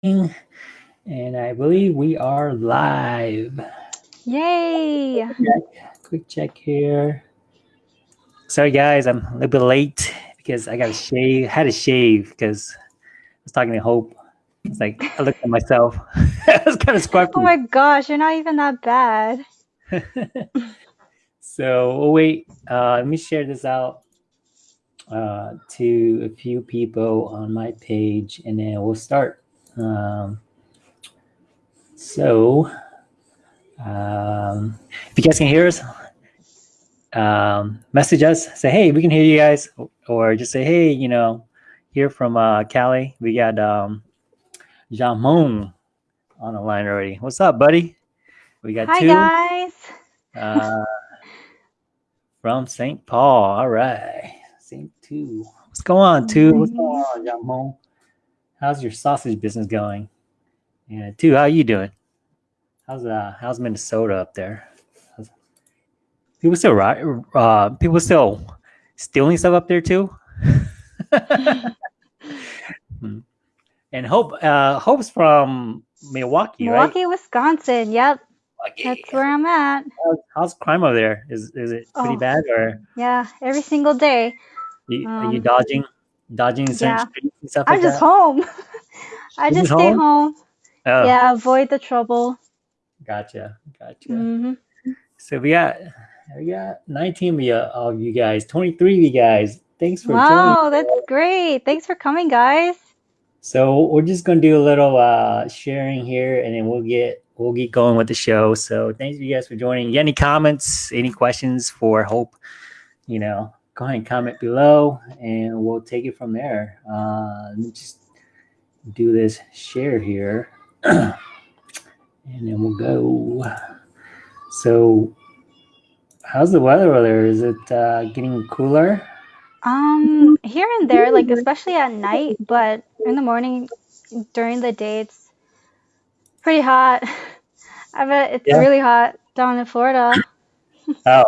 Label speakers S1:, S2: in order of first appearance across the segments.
S1: And I believe we are live.
S2: Yay!
S1: Check, quick check here. Sorry guys, I'm a little bit late because I got to shave. Had to shave because I was talking to Hope. It's like I looked at myself. I was kind of scruffy.
S2: Oh my gosh, you're not even that bad.
S1: so oh wait, uh, let me share this out uh, to a few people on my page, and then we'll start. Um, so, um, if you guys can hear us, um, message us. Say, hey, we can hear you guys, or just say, hey, you know, here from uh, Cali, we got um, Jamon on the line already. What's up, buddy? We got
S2: Hi
S1: two
S2: guys.
S1: uh, from St. Paul. All right, St. Two. What's going on, Tou? What's going on, Jamon? How's your sausage business going? Yeah, Tou. How you doing? How's uh how's Minnesota up there? How's, people still right? Uh, people still stealing stuff up there too. Hmm. and Hope, uh, Hope's from Milwaukee,
S2: Milwaukee, Wisconsin. Yep,
S1: right?
S2: that's where I'm at.
S1: How's, how's crime over there? Is is it pretty
S2: Oh.
S1: bad, or
S2: Yeah, every single day.
S1: you, are you
S2: Um,
S1: dodging, dodging certain
S2: yeah.
S1: and stuff like
S2: I'm just
S1: that?
S2: home. I just
S1: just
S2: stay
S1: home?
S2: home.
S1: Oh,
S2: Yeah, avoid the trouble.
S1: gotcha, gotcha.
S2: hmm
S1: So we got we got 19 of you, guys, 23 of you guys. Thanks for joining.
S2: Wow, that's great. Thanks for coming, guys.
S1: So we're just gonna do a little uh sharing here and then we'll get we'll get going with the show. So thanks you guys for joining. You any comments, any questions for Hope? You know, go ahead and comment below and we'll take it from there. Uh let me just do this share here. and then we'll go. So how's the weather over there? Is it uh getting cooler?
S2: Um, here and there, like especially at night, but in the morning, during the day, it's pretty hot. I bet it's
S1: Yeah.
S2: really hot down in Florida.
S1: Oh,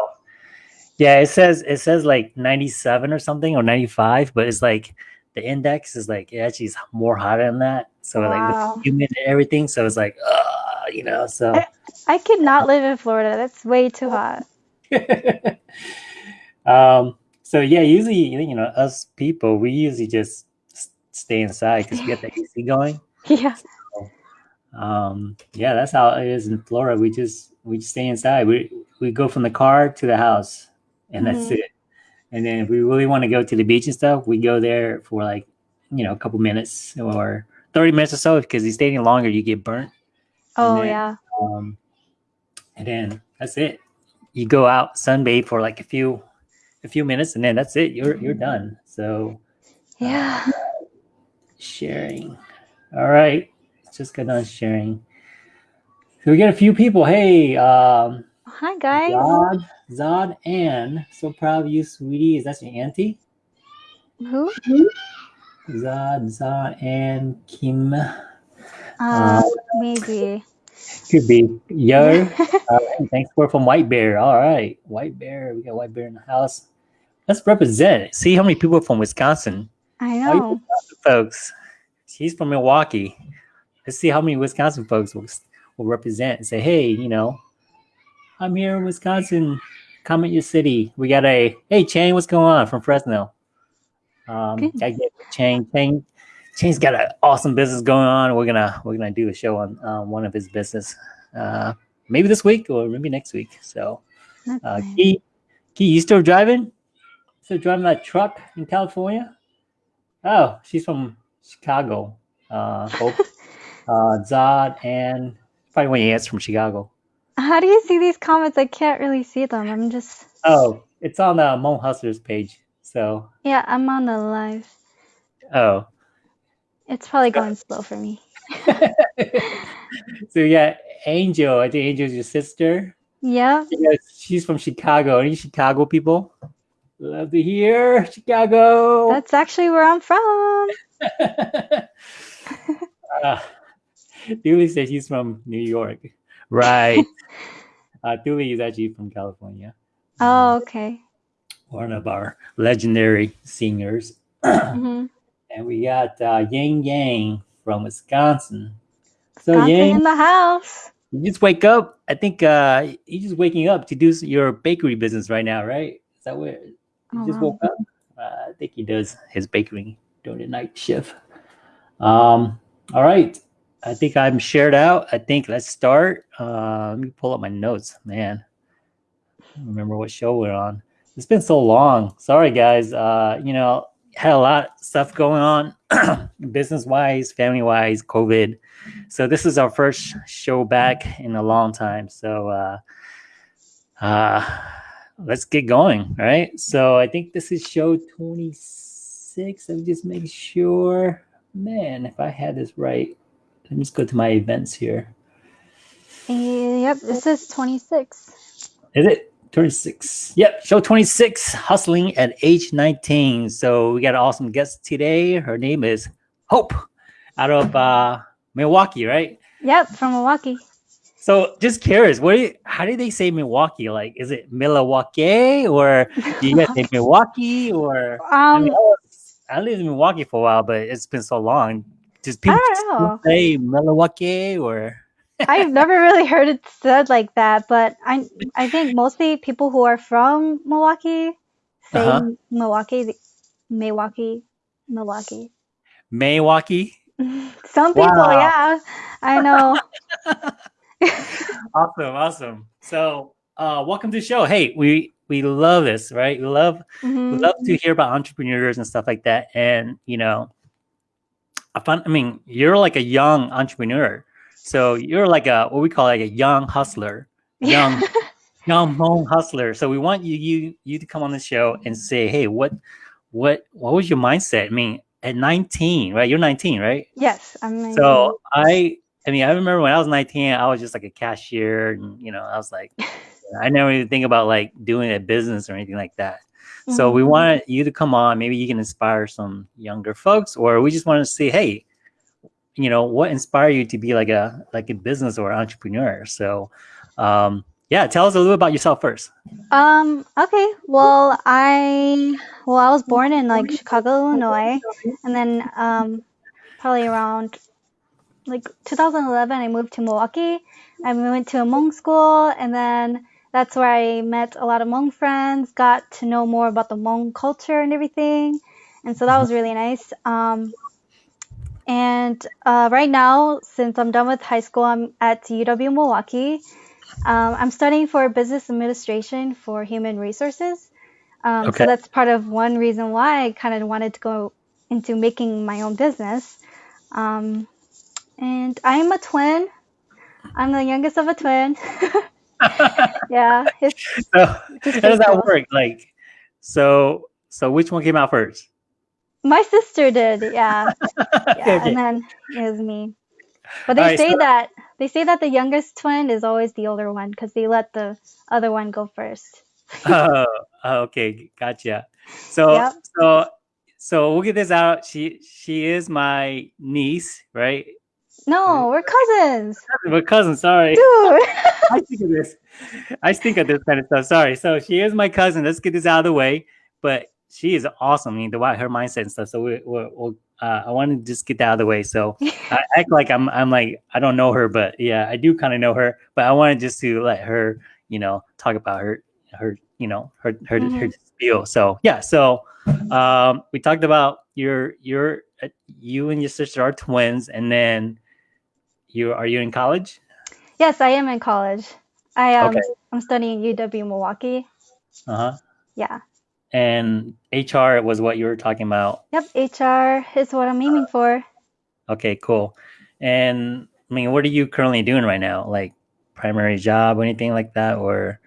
S1: yeah. It says it says like ninety seven or something or ninety five, but it's like the index is like it actually is more hotter than that. So like
S2: Wow.
S1: the humid and everything. So it's like, uh, you know. So
S2: I, I could not live in Florida. That's way too hot.
S1: um. So yeah, usually you know us people we usually just stay inside because we get the AC going.
S2: Yeah.
S1: Um. Yeah, that's how it is in Florida. We just we just stay inside. We we go from the car to the house, and that's
S2: Mhm.
S1: it. And then if we really want to go to the beach and stuff, we go there for like, you know, a couple minutes or 30 minutes or so because you stay any longer, you get burnt.
S2: Oh,
S1: then-
S2: yeah.
S1: Um, and then that's it. You go out, sunbathe for like a few a few minutes and then that's it. You're you're done. So
S2: Yeah.
S1: sharing. All right. Just get on sharing. So we get a few people. Hey, um,
S2: Hi, guys.
S1: Zod, Ann. So proud of you, sweetie. Is that your auntie?
S2: Who?
S1: Zad, Zad, and Kim.
S2: Uh, maybe.
S1: Could be. Yo. Right. Thanks for from White Bear. All right. White Bear. We got White Bear in the house. Let's represent. See how many people are from Wisconsin.
S2: I know.
S1: Folks. She's from Milwaukee. Let's see how many Wisconsin folks will, will represent and say, hey, you know, I'm here in Wisconsin. Comment your city. We got a hey Chang, what's going on from Fresno? Um. I get Chang. Chang, Chang's got an awesome business going on. We're gonna we're gonna do a show on uh, one of his business, uh, maybe this week or maybe next week. So, uh. Key, Key, you still driving? Still driving that truck in California? Oh, she's from Chicago. Uh, Hope, uh, Zod, and probably one of you from Chicago.
S2: How do you see these comments? I can't really see them. I'm just.
S1: Oh, it's on the Mo Hustlers page. So,
S2: Yeah, I'm on the live.
S1: oh.
S2: It's probably going slow for me.
S1: so yeah, Angel. I think Angel's your sister.
S2: Yeah.
S1: Yeah, she's from Chicago. Any Chicago people? Love to hear Chicago.
S2: That's actually where I'm from.
S1: uh, Dooley says she's from New York. Right. uh, Dooley is actually from California.
S2: Oh, okay.
S1: One of our legendary singers.
S2: hmm
S1: And we got uh, Yang Yang from Wisconsin. So
S2: Wisconsin
S1: Yang,
S2: in the house.
S1: you just wake up. I think uh, you're just waking up to do your bakery business right now, right? Is that what you
S2: Oh,
S1: just
S2: wow.
S1: woke up? Uh, I think he does his bakery during the night shift. Um, all right. I think I'm shared out. I think let's start. Uh, let me pull up my notes, man. I remember what show we're on. It's been so long. Sorry, guys. Uh, you know, had a lot of stuff going on, business wise, family wise, COVID. So this is our first show back in a long time. So uh, uh, let's get going, right? So I think this is show 26. Let me just make sure. Man, if I had this right, let me just go to my events here.
S2: Yep, this is 26.
S1: Is it 26? Yep, show 26, hustling at age 19. So we got an awesome guest today. Her name is Hope out of uh, Milwaukee, right?
S2: Yep, from Milwaukee.
S1: So just curious, what do you, how do they say Milwaukee? Like, is it Milwaukee or do you guys say Milwaukee or? I,
S2: Um,
S1: mean, I, was- I lived in Milwaukee for a while, but it's been so long. Does people
S2: don't
S1: still
S2: know.
S1: say Milwaukee or?
S2: I've never really heard it said like that, but I I think mostly people who are from Milwaukee say
S1: Uh-huh.
S2: Milwaukee, Milwaukee, Milwaukee.
S1: Milwaukee?
S2: Some people,
S1: Wow.
S2: yeah, I know.
S1: Awesome, awesome. So, uh, welcome to the show. Hey, we we love this, right? We love we
S2: Mhm.
S1: love to hear about entrepreneurs and stuff like that. And you know, I find, I mean, you're like a young entrepreneur, so you're like a what we call like a young hustler, young young home hustler. So we want you you you to come on the show and say, hey, what what what was your mindset? I mean, at 19, right? You're 19, right?
S2: Yes, I'm. 19.
S1: So I, I mean, I remember when I was 19, I was just like a cashier, and you know, I was like, I never even think about like doing a business or anything like that. So we want you to come on. Maybe you can inspire some younger folks, or we just want to see, hey, you know, what inspired you to be like a like a business or entrepreneur? So, um, yeah, tell us a little bit about yourself first.
S2: Um, okay. Well, I well, I was born in like Chicago, Illinois, and then um probably around like 2011 I moved to Milwaukee. I went to a Hmong school and then that's where I met a lot of Hmong friends, got to know more about the Hmong culture and everything. And so that was really nice. Um and uh, right now, since I'm done with high school, I'm at UW Milwaukee. Um, I'm studying for business administration for human resources. Um,
S1: Okay.
S2: So that's part of one reason why I kind of wanted to go into making my own business. Um, and I'm a twin. I'm the youngest of a twin. yeah. It's,
S1: so how does that work? Like, so so which one came out first?
S2: My sister did. Yeah. Yeah.
S1: okay.
S2: And then it was me. But they
S1: Alright,
S2: say
S1: so-
S2: that they say that the youngest twin is always the older one because they let the other one go first.
S1: oh, oh, okay, gotcha. So,
S2: Yep.
S1: so, so we'll get this out. She, she is my niece, right?
S2: No, we're cousins.
S1: We're cousins. Sorry,
S2: Dude.
S1: I think of this. I think of this kind of stuff. Sorry. So she is my cousin. Let's get this out of the way. But she is awesome. I mean, the way her mindset and stuff. So we, we, we'll. Uh, I want to just get that out of the way. So I act like I'm. I'm like I don't know her, but yeah, I do kind of know her. But I wanted just to let her, you know, talk about her, her, you know, her, her, her
S2: Mhm.
S1: spiel. So yeah. So um, we talked about your, your, uh, you and your sister are twins, and then you are you in college?
S2: Yes, I am in college. I um
S1: Okay.
S2: I'm studying UW Milwaukee.
S1: Uh huh.
S2: Yeah.
S1: And HR was what you were talking about.
S2: Yep, HR is what I'm aiming for.
S1: Okay, cool. And I mean, what are you currently doing right now? Like primary job or anything like that? Or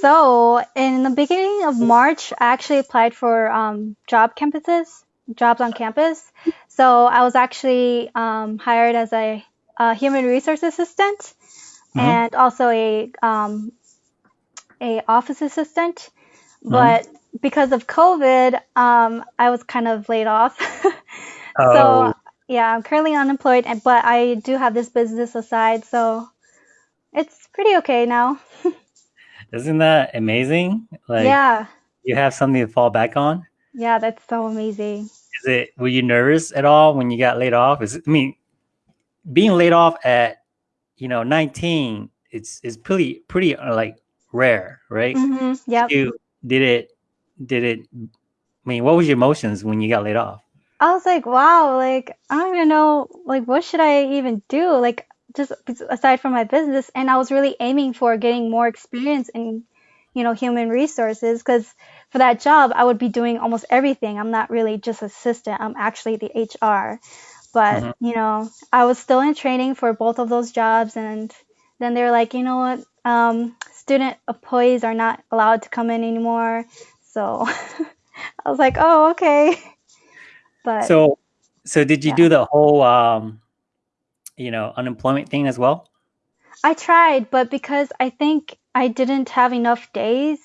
S2: So, in the beginning of March, I actually applied for um, job campuses, jobs on campus. So, I was actually um, hired as a, a human resource assistant
S1: Mhm.
S2: and also a um, a office assistant.
S1: Mhm.
S2: But because of COVID, um, I was kind of laid off.
S1: Oh.
S2: So, yeah, I'm currently unemployed, and but I do have this business aside, so it's pretty okay now.
S1: isn't that amazing? Like
S2: yeah.
S1: you have something to fall back on.
S2: Yeah, that's so amazing.
S1: Is it? Were you nervous at all when you got laid off? Is it, I mean, being laid off at you know 19 it's it's pretty pretty uh, like rare right
S2: hmm Yep.
S1: you did it did it i mean what was your emotions when you got laid off
S2: I was like, wow, like I don't even know, like what should I even do? Like just aside from my business, and I was really aiming for getting more experience in, you know, human resources because for that job, I would be doing almost everything. I'm not really just assistant. I'm actually the HR. But,
S1: hmm
S2: you know, I was still in training for both of those jobs and then they were like, you know what? Um, student employees are not allowed to come in anymore. So I was like, oh, okay. But
S1: so so did you
S2: yeah.
S1: do the whole um you know unemployment thing as well
S2: I tried, but because I think I didn't have enough days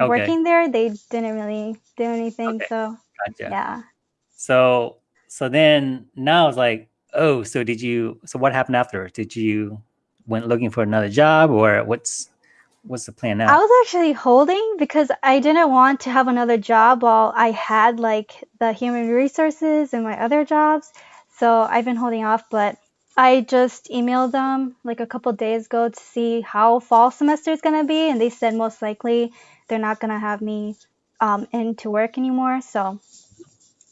S1: okay
S2: working there, they didn't really do anything.
S1: okay
S2: So,
S1: gotcha
S2: yeah.
S1: so so then now it's like oh so did you so what happened after did you went looking for another job or what's what's the plan now?
S2: I was actually holding because I didn't want to have another job while I had like the human resources and my other jobs. So I've been holding off, but I just emailed them like a couple days ago to see how fall semester is going to be, and they said most likely they're not going to have me um, in to work anymore. So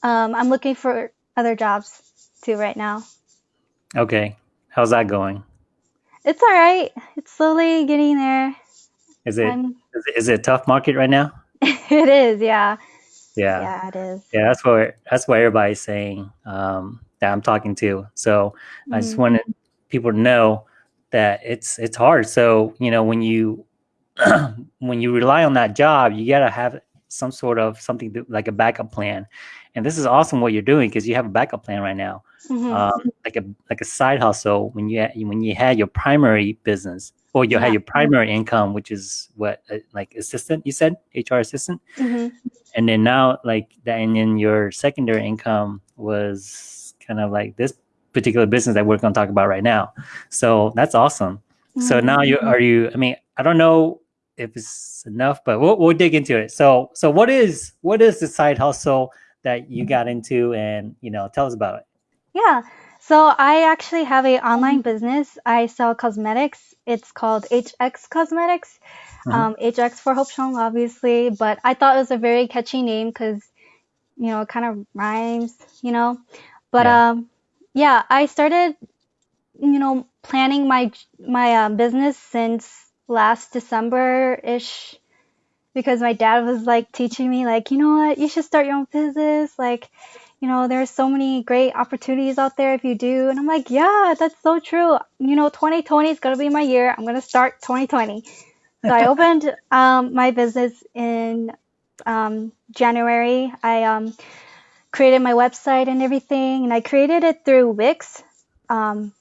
S2: um, I'm looking for other jobs too right now.
S1: okay how's that going
S2: It's all right. It's slowly getting there.
S1: is it
S2: I'm,
S1: is it, is it a tough market right now
S2: it is, yeah.
S1: yeah
S2: Yeah, it is.
S1: yeah that's what that's what everybody's saying um that i'm talking to so i just
S2: Mm,
S1: wanted people to know that it's it's hard so you know when you when you rely on that job you got to have some sort of something like a backup plan. And this is awesome what you're doing because you have a backup plan right now.
S2: Hmm
S1: um, like a like a side hustle when you had, when you had your primary business or you had your primary income which is what uh, like assistant you said hr assistant?
S2: Hmm
S1: and then now like that and then your secondary income was kind of like this particular business that we're going to talk about right now. So that's awesome. So
S2: hmm
S1: now you are you i mean i don't know if it's enough but we'll, we'll dig into it so so what is what is the side hustle that you got into and you know tell us about it
S2: Yeah. So I actually have a online business. I sell cosmetics. It's called HX Cosmetics.
S1: Mhm.
S2: Um, HX for Hope Xiong, obviously, but I thought it was a very catchy name because, you know, it kind of rhymes, you know. But
S1: yeah
S2: um, yeah, I started, you know, planning my my um, business since last December-ish because my dad was like teaching me like, you know what, you should start your own business. Like, you know, there's so many great opportunities out there if you do. And I'm like, yeah, that's so true. You know, 2020 is gonna be my year. I'm gonna start 2020. So I opened um, my business in um, January. I um, created my website and everything, and I created it through Wix. Um,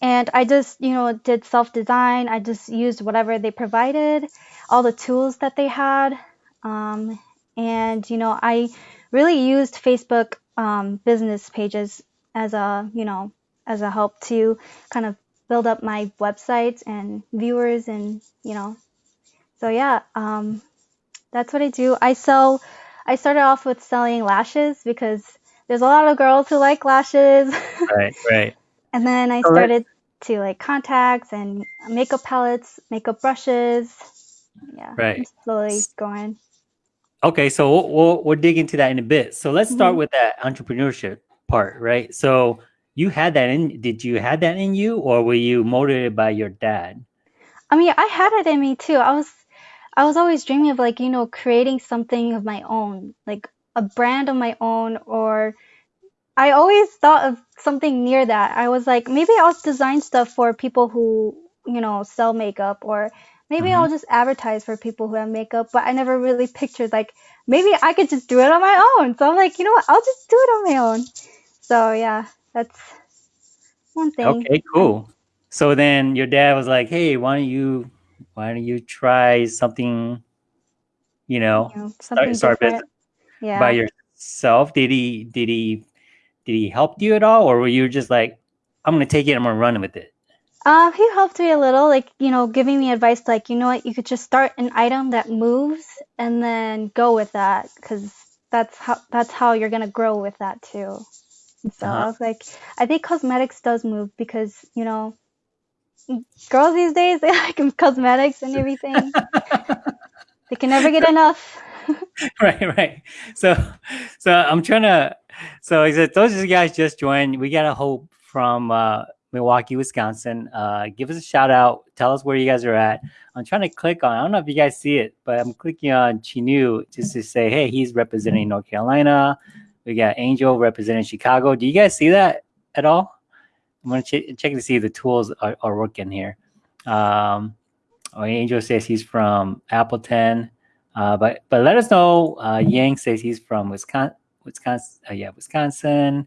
S2: and I just, you know, did self design. I just used whatever they provided, all the tools that they had. Um, and, you know, I really used Facebook um, business pages as a, you know, as a help to kind of build up my websites and viewers and, you know, so yeah, um, that's what I do. I sell, I started off with selling lashes because there's a lot of girls who like lashes.
S1: right right
S2: And then I started to like contacts and makeup palettes, makeup brushes. Yeah,
S1: right
S2: I'm slowly going.
S1: Okay, so we'll, we'll we'll dig into that in a bit. So let's start
S2: hmm
S1: with that entrepreneurship part, right? So you had that in did you had that in you or were you motivated by your dad?
S2: I mean, I had it in me too. I was, I was always dreaming of like, you know, creating something of my own, like a brand of my own, or I always thought of something near that. I was like, maybe I'll design stuff for people who, you know, sell makeup, or maybe
S1: hmm
S2: I'll just advertise for people who have makeup, but I never really pictured like maybe I could just do it on my own. So I'm like, you know what? I'll just do it on my own. So yeah, that's one thing.
S1: Okay, cool. So then your dad was like, "Hey, why don't you why don't you try something, you
S2: you
S1: know,
S2: know,
S1: start start business
S2: different.
S1: by yourself?" Did he did he did he help you at all or were you just like, "I'm going to take it, I'm to run with it."
S2: Um, he helped me a little, like, you know, giving me advice like, you know what, you could just start an item that moves and then go with that, because that's how that's how you're gonna grow with that too. And so
S1: Uh-huh.
S2: I was like, I think cosmetics does move because, you know, girls these days, they like cosmetics and everything. They can never get enough.
S1: right, right. So, so I'm trying to. So he said, those of you guys just joined. We got a hope from uh, Milwaukee, Wisconsin. Uh, give us a shout out. Tell us where you guys are at. I'm trying to click on. I don't know if you guys see it, but I'm clicking on Chinu just to say, hey, he's representing North Carolina. We got Angel representing Chicago. Do you guys see that at all? I'm gonna ch- check to see if the tools are, are working here. Um, oh, Angel says he's from Appleton. Uh, but but let us know. Uh, Yang says he's from Wisconsin. Wisconsin, uh, yeah, Wisconsin.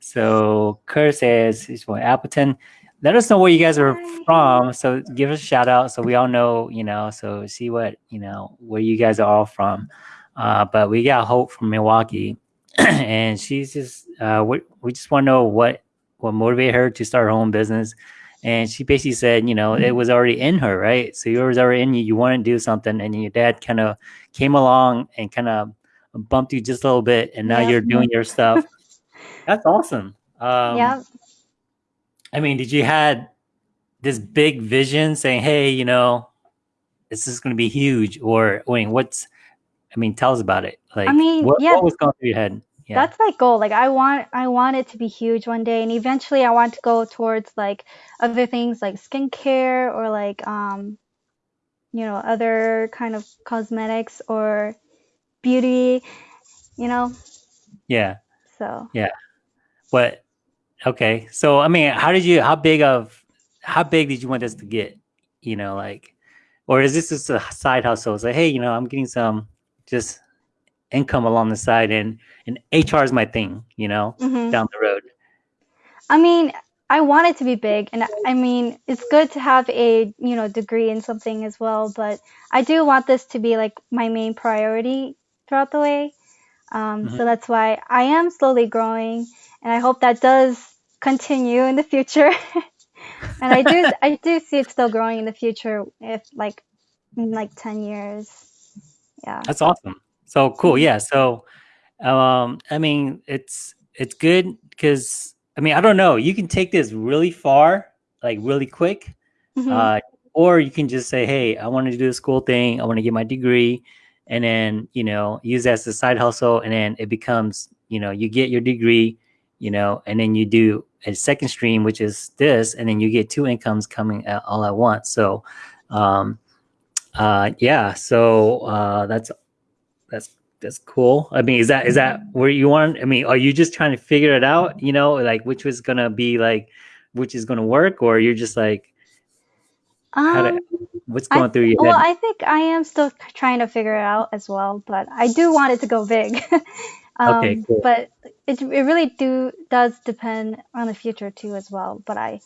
S1: So Kurt says he's from Appleton. Let us know where you guys are
S2: Hi.
S1: from. So give us a shout out so we all know, you know. So see what you know where you guys are all from. Uh, but we got Hope from Milwaukee, and she's just uh, we we just want to know what what motivated her to start her own business. And she basically said, you know, it was already in her, right? So it was already in you. You want to do something, and your dad kind of came along and kind of bumped you just a little bit, and now
S2: Yeah.
S1: you're doing your stuff. That's awesome. Um,
S2: yeah.
S1: I mean, did you had this big vision saying, "Hey, you know, this is going to be huge," or I mean, what's? I mean, tell us about it. Like, I
S2: mean,
S1: what,
S2: yeah.
S1: what was going through your head? Yeah.
S2: That's my goal. Like I want I want it to be huge one day and eventually I want to go towards like other things like skincare or like um you know, other kind of cosmetics or beauty, you know.
S1: yeah.
S2: So Yeah.
S1: But okay, so I mean, how did you? How big of? How big did you want this to get? You know, like, or is this just a side hustle? It's like, hey, you know, I'm getting some just income along the side, and and HR is my thing. You know,
S2: mhm.
S1: down the road.
S2: I mean, I want it to be big, and I mean, it's good to have a you know degree in something as well. But I do want this to be like my main priority throughout the way. Um,
S1: Mhm.
S2: So that's why I am slowly growing, and I hope that does continue in the future. and I do I do see it still growing in the future, if like in like ten years. Yeah.
S1: That's awesome. So cool. Yeah. So, um, I mean, it's it's good because I mean, I don't know. You can take this really far, like really quick,
S2: Mhm.
S1: uh, or you can just say, "Hey, I want to do this cool thing. I want to get my degree," and then you know use that as a side hustle, and then it becomes you know you get your degree, you know, and then you do a second stream, which is this, and then you get two incomes coming at, all at once. So, um, uh, yeah. So uh, that's that's that's cool. I mean, is that is that where you want? I mean, are you just trying to figure it out? You know, like which was gonna be like, which is gonna work, or you're just like, how
S2: Um,
S1: to, what's going through your
S2: well,
S1: head?
S2: I think I am still trying to figure it out as well, but I do want it to go big.
S1: Okay,
S2: Um,
S1: cool.
S2: but it it really do does depend on the future too as well. But I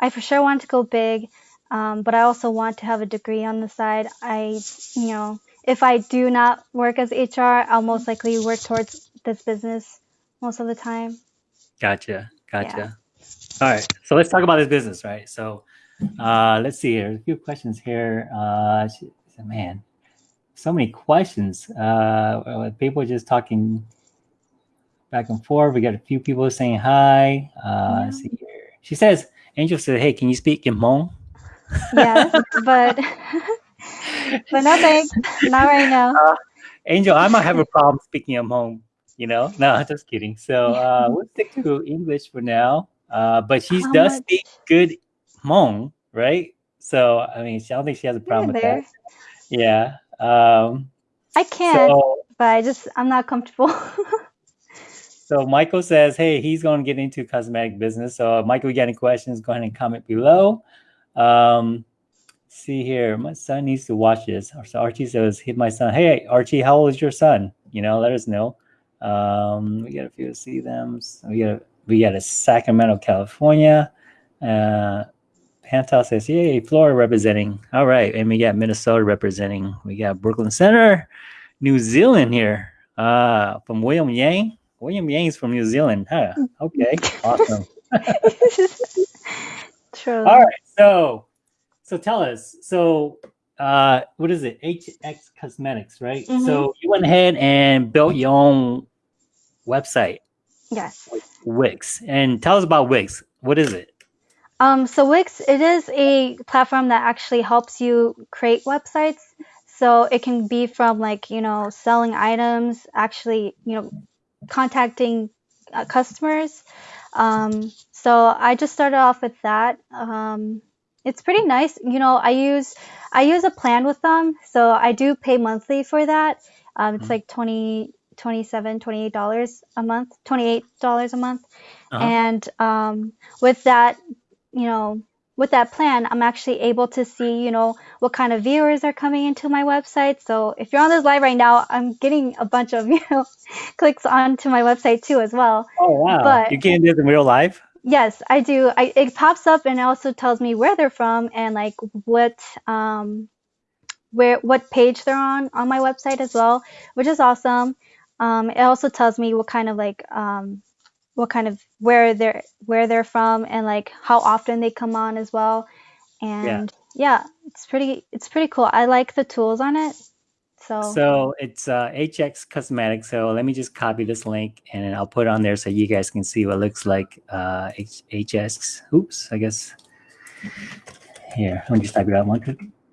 S2: I for sure want to go big, um, but I also want to have a degree on the side. I you know if I do not work as HR, I'll most likely work towards this business most of the time.
S1: Gotcha, gotcha. All right, so let's talk about this business, right? So, uh, let's see here. A few questions here. Uh, man, so many questions. Uh, people just talking back and forth. We got a few people saying hi. Uh, let's see here. She says, Angel said, "Hey, can you speak Hmong?"
S2: Yes, but but no thanks, not right now.
S1: Angel, I might have a problem speaking in Hmong. You know, no, just kidding. So uh, we'll stick to English for now. Uh, but she
S2: How
S1: does
S2: much?
S1: speak good Hmong, right? So I mean, I don't think she has a problem with
S2: there.
S1: that. Yeah. Um,
S2: I can,
S1: so
S2: but I just I'm not comfortable.
S1: so Michael says, hey, he's going to get into cosmetic business. So Michael, you got any questions? Go ahead and comment below. Um, see here, my son needs to watch this. So Archie says, hit my son. Hey, Archie, how old is your son? You know, let us know. Um, we got a few to see them. We got a, we got a Sacramento, California. Uh, Pantal says, yay, Florida representing. All right. And we got Minnesota representing. We got Brooklyn Center, New Zealand here. Uh, from William Yang. William Yang's from New Zealand. Huh. Okay. Awesome.
S2: True.
S1: All right. So, so tell us. So, uh, what is it? HX Cosmetics, right?
S2: Mhm.
S1: So you went ahead and built your own website.
S2: Yes.
S1: Wix. And tell us about Wix. What is it?
S2: Um, so Wix, it is a platform that actually helps you create websites. So it can be from like, you know, selling items, actually, you know, contacting uh, customers. Um, so I just started off with that. Um, it's pretty nice. You know, I use I use a plan with them, so I do pay monthly for that. Um, it's
S1: Mhm.
S2: like 20 27 28 dollars a month 28 dollars a month
S1: Uh-huh.
S2: and um, with that you know with that plan i'm actually able to see you know what kind of viewers are coming into my website so if you're on this live right now i'm getting a bunch of you know clicks onto my website too as well
S1: Oh wow.
S2: but-
S1: you can't do this in real life?
S2: Yes, I do. I, it pops up and it also tells me where they're from and like what um where what page they're on on my website as well, which is awesome. Um, it also tells me what kind of like um what kind of where they're where they're from and like how often they come on as well. And yeah, it's pretty it's pretty cool. I like the tools on it. So,
S1: So it's uh, HX Cosmetics. So let me just copy this link and I'll put it on there so you guys can see what it looks like. Uh, H- HX. Oops, I guess. Here, let me just type it out. One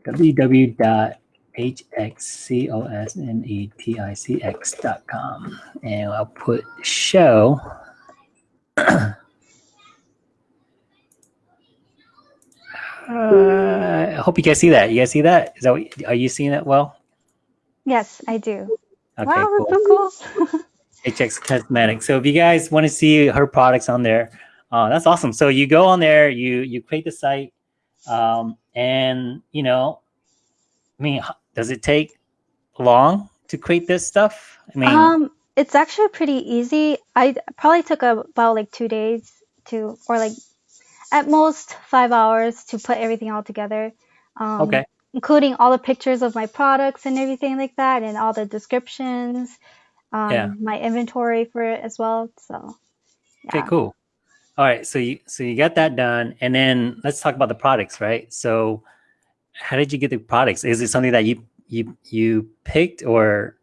S1: www.hxcosmetics.com. And I'll put show. Uh, I hope you guys see that. You guys see that? Is that what, are you seeing that well?
S2: yes, I do.
S1: Okay,
S2: wow,
S1: cool.
S2: that's so cool.
S1: HX Cosmetics. So if you guys want to see her products on there, uh, that's awesome. So you go on there, you you create the site, um, and you know, I mean, does it take long to create this stuff? I mean,
S2: Um, it's actually pretty easy. I probably took about like two days to, or like at most five hours to put everything all together. Um,
S1: okay,
S2: Including all the pictures of my products and everything like that, and all the descriptions, um,
S1: Yeah.
S2: my inventory for it as well. So,
S1: okay, cool. All right, so you so you got that done, and then let's talk about the products, right? So, how did you get the products? Is it something that you you you picked, or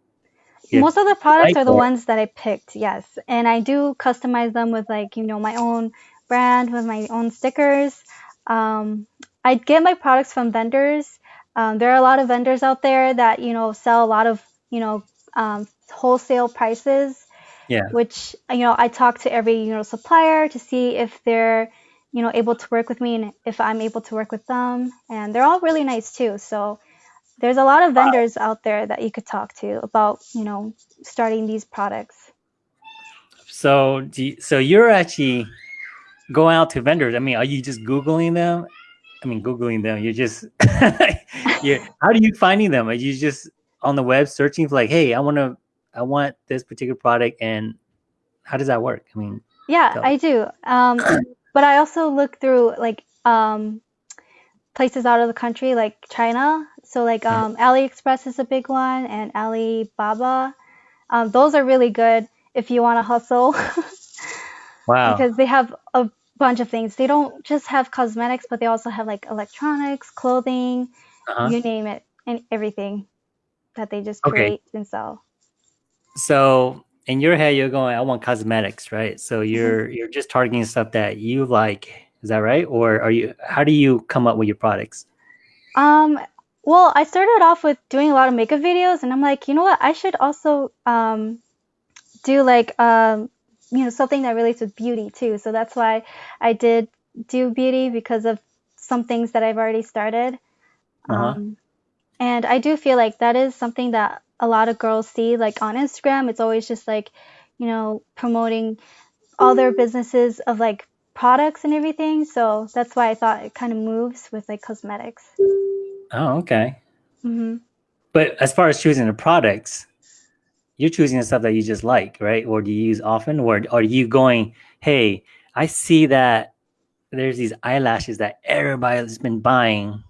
S1: Yeah.
S2: Most of the products are the ones that I picked, yes. And I do customize them with like, you know, my own brand with my own stickers. Um, I get my products from vendors. Um, there are a lot of vendors out there that, you know, sell a lot of, you know, um, wholesale prices,
S1: yeah?
S2: which, you know, I talk to every, you know, supplier to see if they're, you know, able to work with me and if I'm able to work with them. And they're all really nice too. So there's a lot of vendors out there that you could talk to about, you know, starting these products.
S1: So, do you, so you're actually going out to vendors. I mean, are you just googling them? I mean, googling them. You're just, you how do you finding them? Are you just on the web searching for like, hey, I want to, I want this particular product, and how does that work? I mean,
S2: Yeah,
S1: Tell
S2: I do. Um, but I also look through like um, places out of the country, like China. So like
S1: Mhm.
S2: um, AliExpress is a big one, and Alibaba. Um, those are really good if you want to hustle
S1: wow.
S2: because they have a bunch of things. They don't just have cosmetics, but they also have like electronics, clothing,
S1: Uh-huh.
S2: you name it, and everything that they just
S1: Okay.
S2: create and sell.
S1: So in your head, you're going, I want cosmetics, right? So you're you're just targeting stuff that you like. Is that right? Or are you? How do you come up with your products?
S2: Um, well, I started off with doing a lot of makeup videos, and I'm like, you know what? I should also um, do like um, you know something that relates with beauty too. So that's why I did do beauty because of some things that I've already started.
S1: Uh-huh.
S2: Um, and I do feel like that is something that a lot of girls see, like on Instagram. It's always just like, you know, promoting all their businesses of like products and everything. So that's why I thought it kind of moves with like cosmetics.
S1: Oh, okay.
S2: hmm
S1: But as far as choosing the products, you're choosing the stuff that you just like, right? Or do you use often? Or are you going, hey, I see that there's these eyelashes that everybody's been buying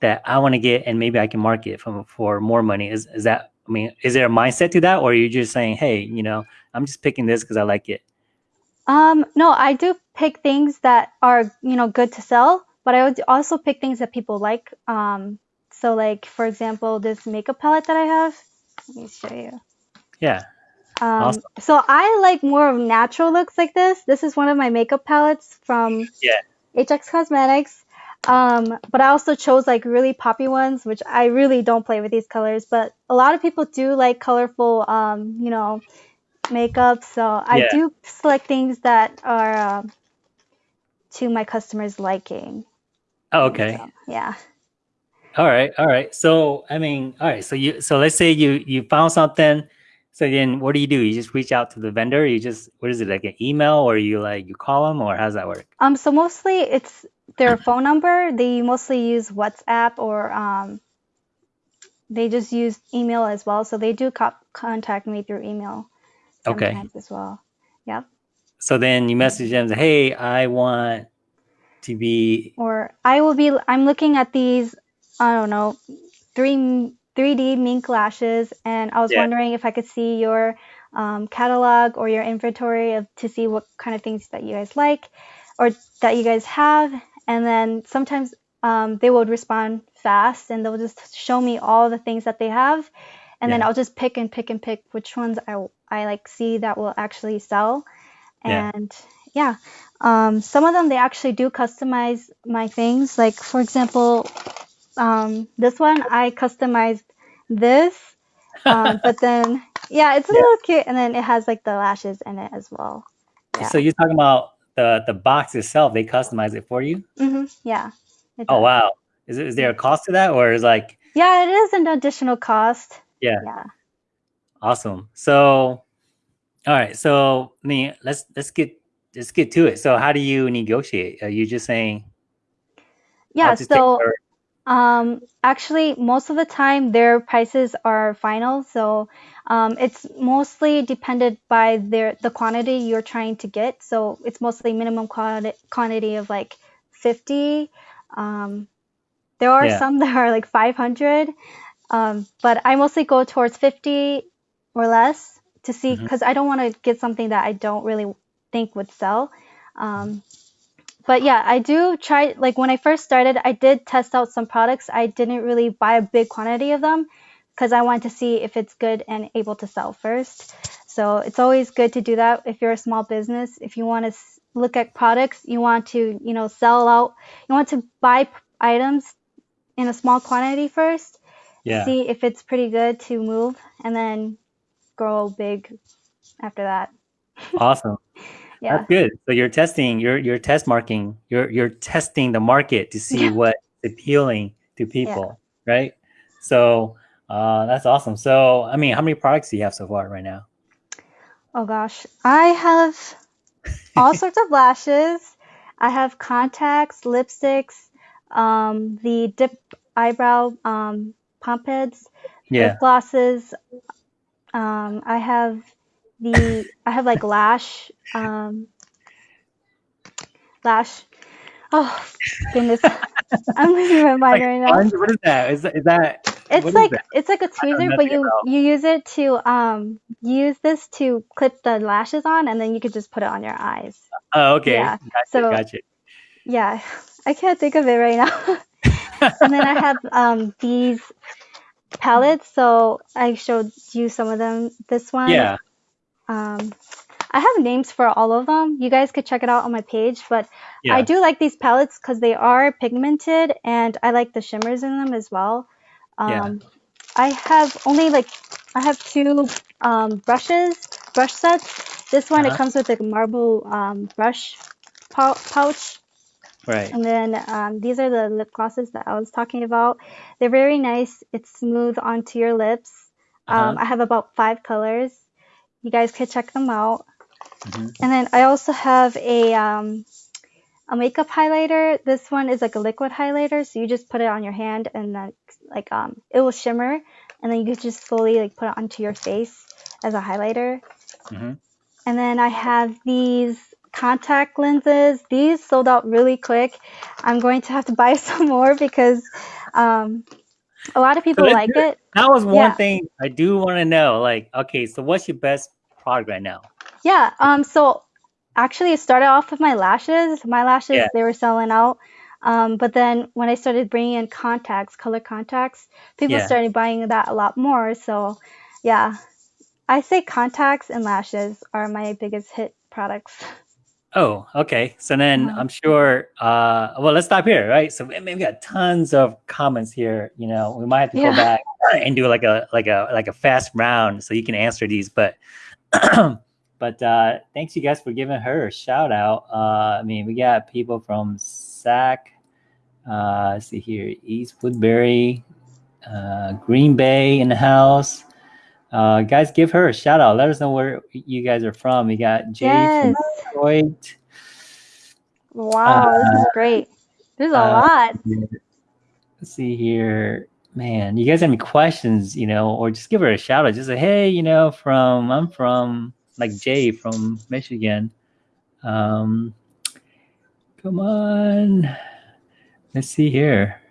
S1: that I want to get and maybe I can market for, for more money. Is is that I mean, is there a mindset to that? Or are you just saying, hey, you know, I'm just picking this because I like it?
S2: Um, no, I do pick things that are, you know, good to sell, but I would also pick things that people like. Um, so like for example, this makeup palette that I have, let me show you.
S1: Yeah.
S2: Um,
S1: Awesome.
S2: so I like more of natural looks like this. This is one of my makeup palettes from
S1: Yeah.
S2: HX Cosmetics. Um, but I also chose like really poppy ones, which I really don't play with these colors. But a lot of people do like colorful, um, you know, makeup. So I
S1: Yeah.
S2: do select things that are um to my customers' liking.
S1: Oh, okay.
S2: So, yeah.
S1: All right. All right. So I mean, all right. So you so let's say you you found something. So then what do you do? You just reach out to the vendor. You just what is it like an email or you like you call them or how's that work?
S2: Um, so mostly it's their phone number. They mostly use WhatsApp or um, they just use email as well. So they do co- contact me through email
S1: Okay.
S2: sometimes as well. Yep.
S1: So then you message them. Say, hey, I want to be.
S2: Or I will be. I'm looking at these. I don't know, three 3D mink lashes, and I was
S1: Yeah.
S2: wondering if I could see your um, catalog or your inventory of to see what kind of things that you guys like or that you guys have. And then sometimes um, they would respond fast and they'll just show me all the things that they have. And then I'll just pick and pick and pick which ones I, I like see that will actually sell.
S1: Yeah.
S2: And yeah, um, some of them they actually do customize my things. Like for example, um, this one I customized this, um, but then yeah, it's a
S1: Yeah.
S2: little cute, and then it has like the lashes in it as well. Yeah.
S1: So you're talking about the the box itself. They customize it for you.
S2: Mm -hmm. Yeah.
S1: Oh wow. Is it is there a cost to that or is like
S2: Yeah, it is an additional cost.
S1: yeah
S2: Yeah.
S1: awesome. So all right. So I mean, let's let's get let's get to it. So how do you negotiate? Are you just saying?
S2: Yeah. So Um, actually, most of the time their prices are final, so um, it's mostly dependent by their the quantity you're trying to get. So it's mostly minimum quantity quantity of like 50. Um, there are
S1: Yeah.
S2: some that are like 500, um, but I mostly go towards 50 or less to see because I don't want to get something that I don't really think would sell. Um, but yeah, I do try. Like when I first started, I did test out some products. I didn't really buy a big quantity of them because I wanted to see if it's good and able to sell first. So it's always good to do that if you're a small business. If you want to look at products, you want to, you know, sell out. You want to buy items in a small quantity first,
S1: yeah.
S2: see if it's pretty good to move, and then grow big after that.
S1: Awesome.
S2: Yeah.
S1: That's good. So you're testing, you're you're test marking, you're you're testing the market to see
S2: Yeah.
S1: what's appealing to people, right? So uh, that's awesome. So I mean, how many products do you have so far right now?
S2: Oh gosh, I have all sorts of lashes. I have contacts, lipsticks, um, the dip eyebrow um, pump heads,
S1: Yeah.
S2: lip glosses. Um, I have the I have like lash um, lash. Oh goodness, I'm losing my mind
S1: Like
S2: right now.
S1: What is that? Is that, is that
S2: It's like
S1: that?
S2: it's like a tweezer, but you
S1: about-
S2: you use it to um use this to clip the lashes on, and then you could just put it on your eyes.
S1: Oh, okay.
S2: Yeah.
S1: Gotcha,
S2: So-
S1: gotcha.
S2: Yeah, I can't think of it right now. and then I have um these palettes, so I showed you some of them. This one,
S1: yeah.
S2: Um, I have names for all of them. You guys could check it out on my page, but
S1: Yeah.
S2: I do like these palettes because they are pigmented and I like the shimmers in them as well. Um,
S1: Yeah.
S2: I have only like I have two um, brushes, brush sets. This one
S1: Uh-huh.
S2: it comes with like a marble um, brush pouch,
S1: Right.
S2: and then um, these are the lip glosses that I was talking about. They're very nice. It's smooth onto your lips. Um,
S1: Uh-huh.
S2: I have about five colors. You guys could check them out.
S1: Mhm.
S2: And then I also have a um, a makeup highlighter. This one is like a liquid highlighter, so you just put it on your hand and then like um, it will shimmer, and then you can just slowly like put it onto your face as a highlighter.
S1: Mhm.
S2: And then I have these contact lenses. These sold out really quick. I'm going to have to buy some more because um, a lot of people
S1: let's
S2: like it.
S1: That was one
S2: Yeah.
S1: thing I do want to know. Like, okay, so what's your best product right now?
S2: Yeah. Um. So actually, it started off with my lashes. My lashes
S1: Yeah.
S2: they were selling out. Um. But then when I started bringing in contacts, color contacts, people
S1: Yeah.
S2: started buying that a lot more. So, yeah. I say contacts and lashes are my biggest hit products.
S1: Oh, okay. So then
S2: Uh-huh.
S1: I'm sure. Uh, well, let's stop here, right? So we we got tons of comments here. You know, we might have to
S2: Yeah.
S1: go back and do like a like a like a fast round so you can answer these. But but uh, thanks you guys for giving her a shout out. Uh, I mean, we got people from SAC. Uh, let's see here, East Woodbury, uh, Green Bay in the house. Uh, guys, give her a shout out. Let us know where you guys are from. We got Jay
S2: Yes.
S1: from Detroit.
S2: Wow, this is great. There's a
S1: uh,
S2: lot.
S1: Let's see here. Man, you guys have any questions, you know, or just give her a shout out. Just say, hey, you know, from I'm from like Jay from Michigan. Um come on. Let's see here.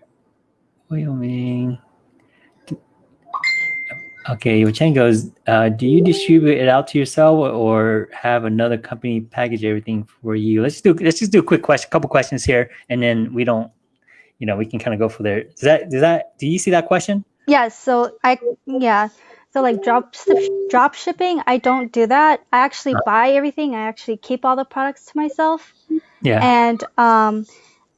S1: Wyoming. Okay, your chain goes, uh, do you distribute it out to yourself or have another company package everything for you? Let's do let's just do a quick question, couple questions here, and then we don't you know, we can kind of go for there. Does that does that do you see that question?
S2: Yes, so I yeah. So like drop drop shipping, I don't do that. I actually buy everything. I actually keep all the products to myself.
S1: Yeah.
S2: And um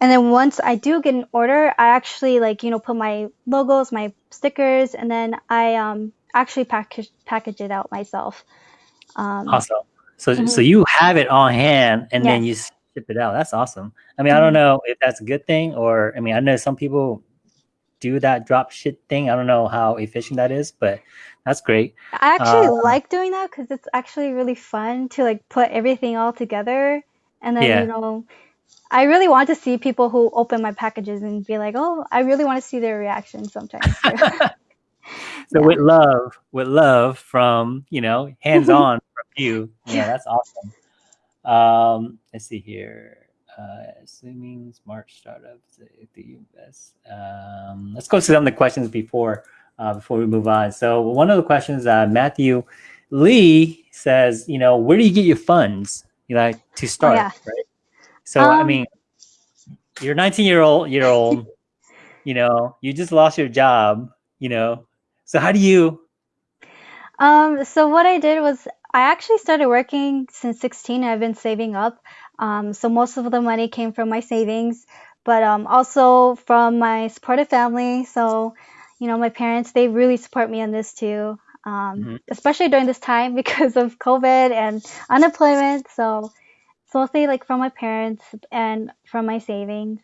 S2: and then once I do get an order, I actually like, you know, put my logos, my stickers, and then I um actually package package it out myself. Um
S1: awesome. So
S2: Mhm.
S1: so you have it on hand and then you ship it out. That's awesome. I mean, I don't know if that's a good thing or I mean, I know some people do that drop ship thing. I don't know how efficient that is, but that's great.
S2: I actually
S1: Um,
S2: like doing that because it's actually really fun to like put everything all together. And then,
S1: Yeah.
S2: you know, I really want to see people who open my packages and be like, oh, I really want to see their reaction sometimes.
S1: So
S2: Yeah.
S1: with love, with love from, you know, hands on from you. Yeah, that's awesome. Um, let's see here. Uh, assuming smart startups, if the invest. Um, let's go to some of the questions before uh, before we move on. So one of the questions, uh, Matthew Lee says, you know, where do you get your funds? You like to start,
S2: Oh, yeah.
S1: right? So I
S2: Um,
S1: mean, you're 19 year old year old. you know, you just lost your job. You know, so how do you?
S2: Um, so what I did was I actually started working since 16. I've been saving up. Um, so most of the money came from my savings, but um, also from my supportive family. So, you know, my parents, they really support me on this too. Um,
S1: Mhm.
S2: especially during this time because of COVID and unemployment. So it's say like from my parents and from my savings.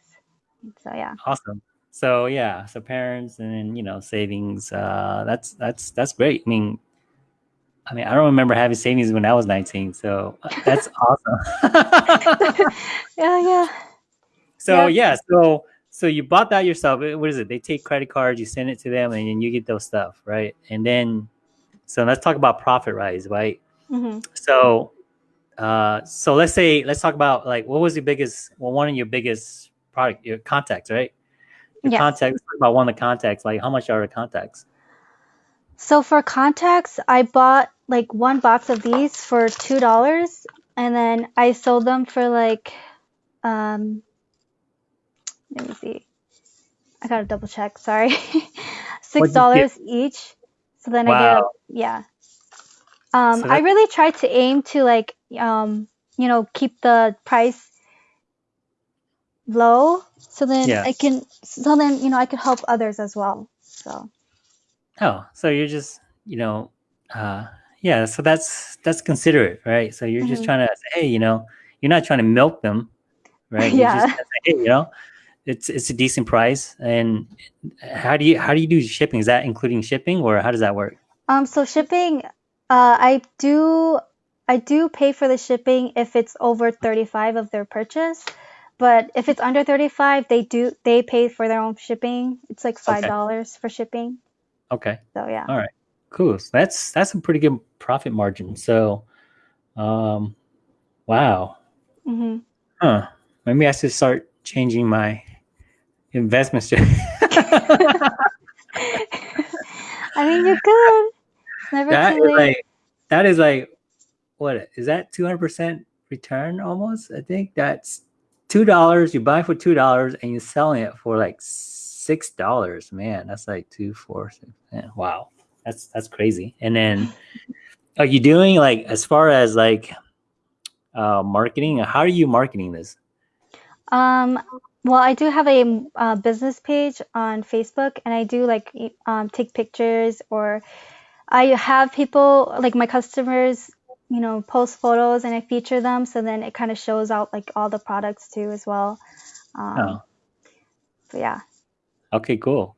S2: So yeah.
S1: Awesome. So yeah, so parents and you know savings. Uh, that's that's that's great. I mean, I mean, I don't remember having savings when I was 19. So uh, that's awesome.
S2: Yeah, yeah.
S1: so
S2: Yeah.
S1: yeah, so so you bought that yourself. What is it? They take credit cards, you send it to them, and then you get those stuff, right? And then, so let's talk about profit rise, right?
S2: hmm
S1: So, uh, so let's say let's talk about like what was your biggest, well, one of your biggest product, your contacts, right? Your
S2: Yes.
S1: contacts. About one of the contacts. Like, how much are the contacts?
S2: So for contacts, I bought like one box of these for two dollars, and then I sold them for like, um, let me see, I gotta double check. Sorry, six dollars each. So then I get yeah. Um,
S1: So
S2: I really try to aim to like um, you know, keep the price low, so then. I can, so then you know, I could help others as well. So
S1: Oh, so you're just, you know, uh, yeah. So that's that's considerate, right? So you're just
S2: Mhm.
S1: trying to say, hey, you know, you're not trying to milk them, right? You're
S2: Yeah.
S1: just say, hey, you know, it's it's a decent price. And how do you how do you do shipping? Is that including shipping, or how does that work?
S2: Um, so shipping, uh, I do I do pay for the shipping if it's over 35 of their purchase, but if it's under 35, they do they pay for their own shipping. It's like five
S1: Okay.
S2: dollars for shipping.
S1: Okay.
S2: So yeah.
S1: All right. Cool. So that's that's a pretty good profit margin. So, um, wow.
S2: Mm -hmm.
S1: Huh. Maybe I should start changing my investment strategy.
S2: I mean, you could. It's never
S1: that
S2: too late.
S1: like that is like what is that 200% return almost i think that's two dollars you buy for two dollars and you're selling it for like six dollars man that's like two four six man, wow that's that's crazy and then are you doing like as far as like uh, marketing? How are you marketing this?
S2: Um, well, I do have a uh, business page on Facebook, and I do like um, take pictures, or I have people like my customers, you know, post photos, and I feature them, so then it kind of shows out like all the products too as well. Um,
S1: Oh,
S2: but yeah.
S1: okay, cool.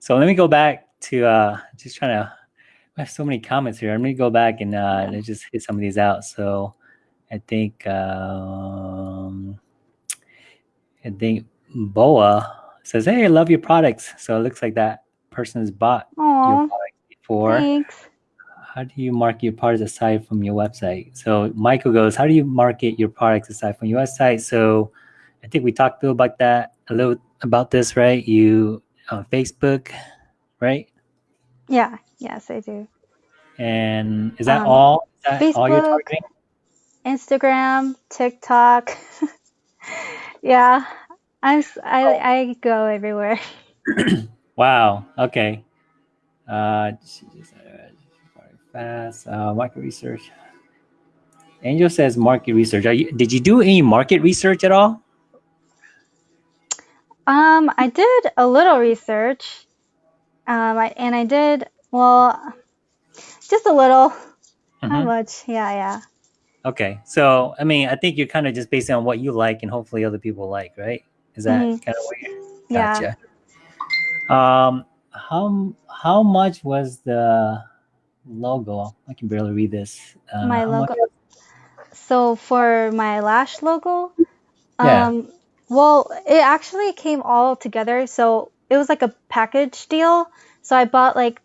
S1: So let me go back to uh, just trying to. I have so many comments here. Let me go back and uh, let's just hit some of these out. So I think um, I think Boa says, "Hey, I love your products." So it looks like that person has bought your
S2: Oh,
S1: product before.
S2: thanks.
S1: How do you market your products aside from your website? So Michael goes, "How do you market your products aside from your website?" So I think we talked a little about that, a little about this, right? You on Facebook, right?
S2: Yeah. Yes, I do.
S1: And is that
S2: Um,
S1: all? Is that all you're
S2: Facebook.
S1: targeting?
S2: Instagram, TikTok. yeah, I'm I I go everywhere.
S1: Wow. Okay. Uh, fast. Uh, market research. Angel says market research. Are you, did you do any market research at all?
S2: Um, I did a little research. Um, I, and I did well, just a little, not
S1: Mhm.
S2: much. Yeah, yeah.
S1: Okay. So, I mean, I think you're kind of just basing on what you like and hopefully other people like, right? Is that
S2: Mhm.
S1: kind of what you're
S2: Yeah.
S1: gotcha? Um, how how much was the logo? I can barely read this. Uh,
S2: My logo. So for my lash logo,
S1: Yeah.
S2: um, well, it actually came all together. So it was like a package deal. So I bought like,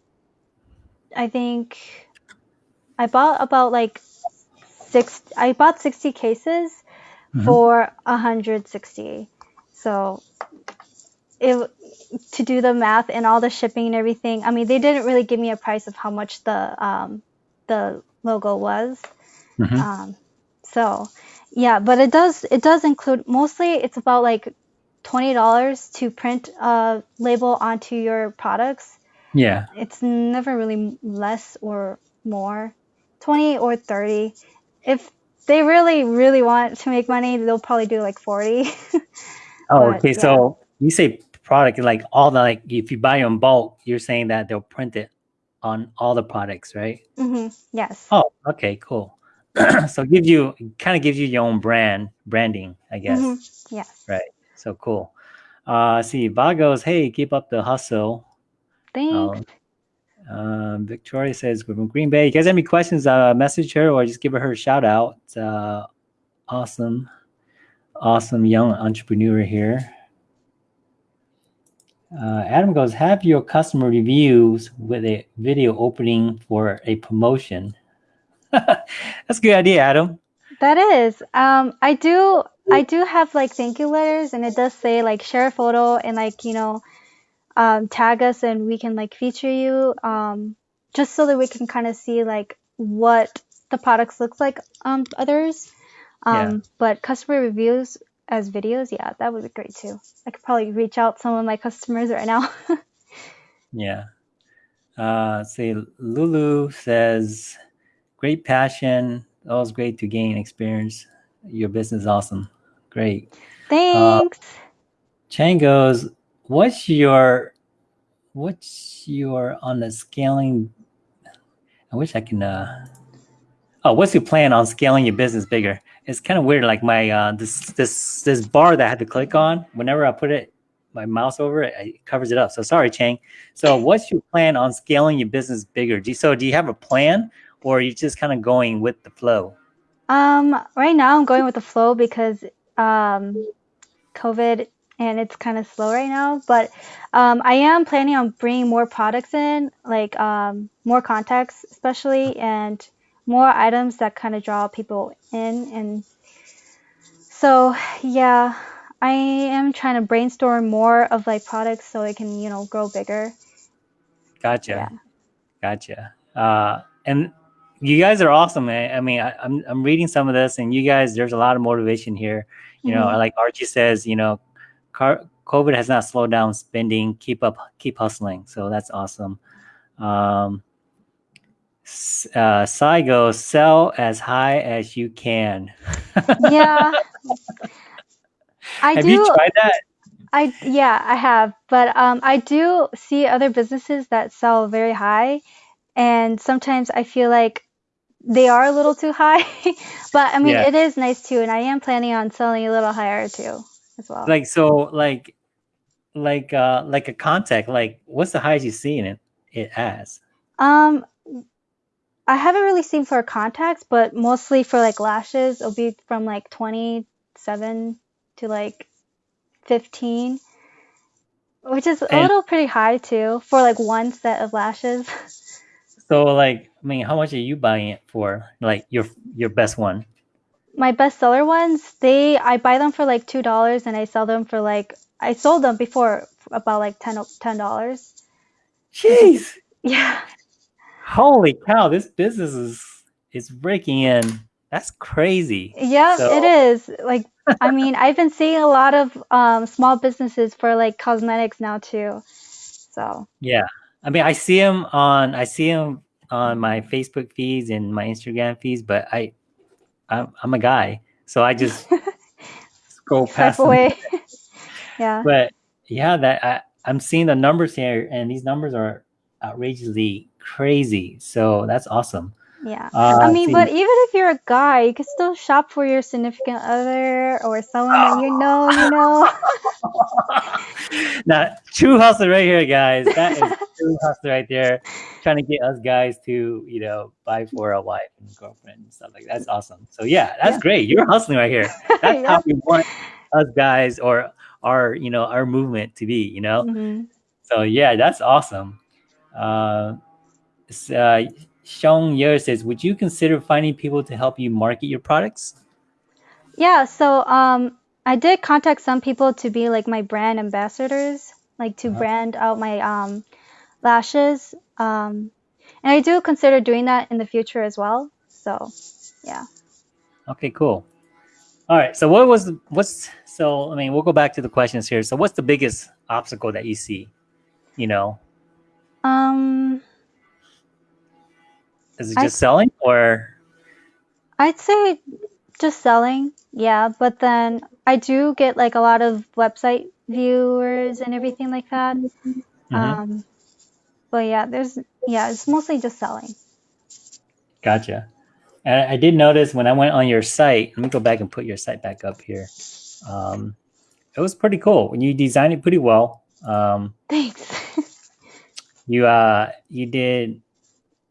S2: I think I bought about like six, I bought 60 cases
S1: Mhm.
S2: for 160. So it to do the math and all the shipping and everything. I mean, they didn't really give me a price of how much the um the logo was.
S1: Mhm.
S2: Um, so yeah, but it does it does include mostly it's about like twenty dollars to print a label onto your products.
S1: Yeah.
S2: It's never really less or more, twenty or thirty. If they really really want to make money, they'll probably do like forty.
S1: Oh,
S2: But,
S1: okay.
S2: yeah.
S1: So you say product like all the like if you buy in bulk, you're saying that they'll print it on all the products, right?
S2: mm -hmm. Yes.
S1: Oh, okay, cool. so it gives you kind of gives you your own brand branding, I guess.
S2: Mhm. Yes.
S1: Right. So cool. Uh see, Vagos, hey, keep up the hustle.
S2: Thanks.
S1: Um, Victoria says we're from Green Bay. You guys have any questions? Uh, message her or just give her a shout out. Uh, awesome, awesome young entrepreneur here. Uh, Adam goes, have your customer reviews with a video opening for a promotion. That's a good idea, Adam.
S2: That is. Um, I do. I do have like thank you letters, and it does say like share a photo and like you know, um, tag us, and we can like feature you. Um, just so that we can kind of see like what the products looks like um others. Um,
S1: Yeah.
S2: but customer reviews as videos, yeah, that would be great too. I could probably reach out some of my customers right now.
S1: Yeah. Uh, see, Lulu says, great passion. Always great to gain experience. Your business is awesome. Great.
S2: Thanks.
S1: Chang goes, what's your, what's your on the scaling? I wish I can, uh, oh, what's your plan on scaling your business bigger? It's kind of weird. Like my, uh, this, this, this bar that I had to click on, whenever I put it, my mouse over it, it covers it up. So sorry, Chang. So what's your plan on scaling your business bigger? Do you, so do you have a plan or are you just kind of going with the flow?
S2: Um, right now I'm going with the flow because um, COVID and it's kind of slow right now. But um, I am planning on bringing more products in, like um, more contacts, especially, and more items that kind of draw people in. And so, yeah, I am trying to brainstorm more of like products so it can, you know, grow bigger.
S1: Gotcha.
S2: Yeah.
S1: Gotcha. Uh, and you guys are awesome, man. I mean, I, I'm I'm reading some of this, and you guys, there's a lot of motivation here. You know,
S2: Mhm.
S1: like Archie says, you know, car, COVID has not slowed down spending. Keep up, keep hustling. So that's awesome. Um, Uh, Saigo, sell as high as you can.
S2: Yeah. I
S1: Have
S2: do.
S1: you tried that?
S2: I yeah, I have, but um, I do see other businesses that sell very high, and sometimes I feel like they are a little too high. But I mean,
S1: Yeah.
S2: it is nice too, and I am planning on selling a little higher too, as well.
S1: Like so, like, like, uh, like a contact. Like, what's the highest you've seen it it as?
S2: Um, I haven't really seen for contacts, but mostly for like lashes, it'll be from like 27 to like 15, which is a little pretty high too for like one set of lashes.
S1: So, like, I mean, how much are you buying it for? Like your your best one?
S2: My bestseller ones, they I buy them for like two dollars and I sell them for like I sold them before for about like 10 ten dollars.
S1: Jeez,
S2: Yeah.
S1: Holy cow! This business is is breaking in. That's crazy.
S2: Yeah,
S1: So-
S2: it is. Like I mean, I've been seeing a lot of um small businesses for like cosmetics now too. So,
S1: Yeah, I mean, I see them on I see them on my Facebook feeds and my Instagram feeds, but I I'm, I'm a guy, so I just scroll past
S2: away. Yeah.
S1: But yeah, that I, I'm seeing the numbers here, and these numbers are outrageously crazy. So that's awesome.
S2: Yeah.
S1: Uh,
S2: I mean,
S1: see-
S2: but even if you're a guy, you can still shop for your significant other or someone that you know, you know.
S1: now, true hustler right here, guys. That is true hustler right there, trying to get us guys to you know buy for a wife and girlfriend and stuff like that. That's awesome. So yeah, that's
S2: Yeah.
S1: great. You're hustling right here. That's
S2: Yeah.
S1: how we want us guys or our you know our movement to be. You know.
S2: Mhm.
S1: So yeah, that's awesome. Uh, uh, Sean Yer says, would you consider finding people to help you market your products?
S2: Yeah, so um I did contact some people to be like my brand ambassadors, like to
S1: Uh-huh.
S2: brand out my um lashes. Um and I do consider doing that in the future as well. So, yeah.
S1: Okay, cool. All right. So what was the, what's so I mean we'll go back to the questions here. So what's the biggest obstacle that you see? You know,
S2: Um
S1: is it
S2: I-
S1: just selling or
S2: I'd say just selling, yeah, but then I do get like a lot of website viewers and everything like that.
S1: Mhm.
S2: Um, but yeah, there's yeah, it's mostly just selling.
S1: Gotcha. And I did notice when I went on your site, let me go back and put your site back up here. Um, it was pretty cool. When you designed it pretty well. Um,
S2: Thanks.
S1: you uh you did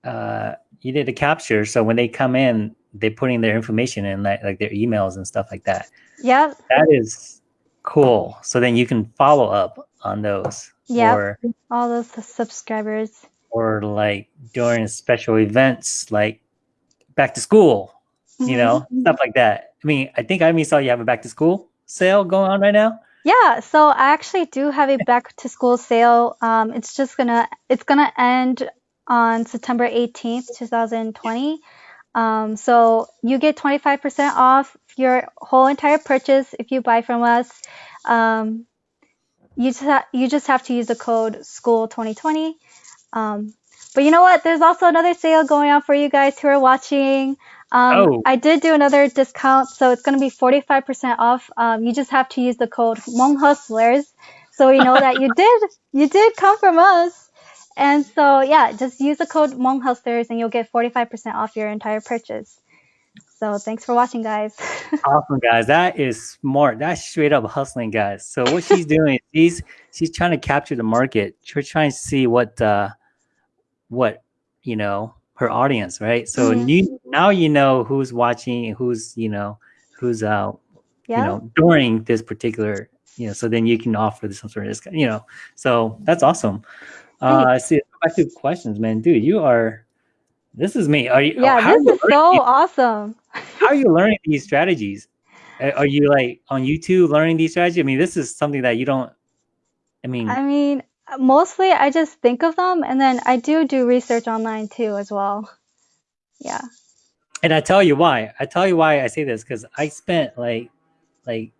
S1: uh you did a capture so when they come in they put in their information in like, like their emails and stuff like that.
S2: Yeah.
S1: that is cool. So then you can follow up on those or
S2: all those subscribers.
S1: or like during special events like back to school you know stuff like that. I mean i think i even saw you have a back to school sale going on right now.
S2: Yeah, so I actually do have a back to school sale. Um, it's just gonna it's gonna end on September 18th, 2020. Um, so you get 25% off your whole entire purchase if you buy from us. Um, you just ha- you just have to use the code school 2020. Um, but you know what? There's also another sale going on for you guys who are watching. Um,
S1: Oh.
S2: I did do another discount, so it's going to be 45% off. Um, you just have to use the code Hustlers, so we know that you did you did come from us. And so yeah, just use the code Hmong Hustlers, and you'll get 45% off your entire purchase. So thanks for watching, guys.
S1: awesome guys that is smart that's straight up hustling guys so what she's doing she's she's trying to capture the market she's trying to see what uh what you know her audience right so
S2: Mhm.
S1: you now you know who's watching who's you know who's uh
S2: yeah.
S1: you know during this particular you know so then you can offer some sort of discount you know so that's awesome uh i see back to questions man dude you are this is me are you
S2: yeah, this
S1: you
S2: is so awesome.
S1: how are you learning these strategies? Are you like on YouTube learning these strategies? I mean, this is something that you don't. I mean,
S2: I mean, mostly I just think of them, and then I do do research online too as well. Yeah.
S1: and I tell you why. I tell you why I say this because I spent like, like,